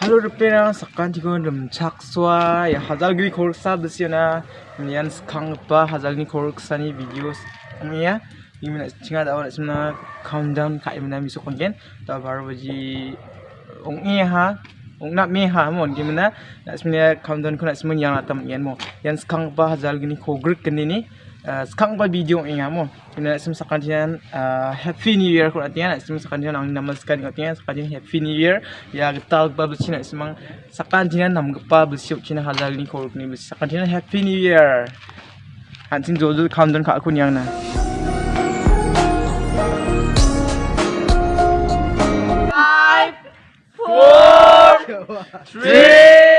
Halo rupiah sakan tigo dem chakswa ya hazal giri korsa besiona nian skang pa hazal ni korsa ni videos ya. Gimana cinga da orang semna countdown kai mana miso kongen ta baru baji ong e ha. Ong na me ha mon. Gimana na semna countdown kuna semna yang atam yan mo yan skang pa hazal gini kogrik kini ni sekarang pa video ini mo kina sim sakantian happy new year ko atian sim sakantian ang namaskar ko atian sakantian happy new year. Ya getal ba bchina simang sakantian nam pa bsiu china halal ni ko ni sakantian happy new year. Hansin jojo countdown ka kun yang na Five, four, three,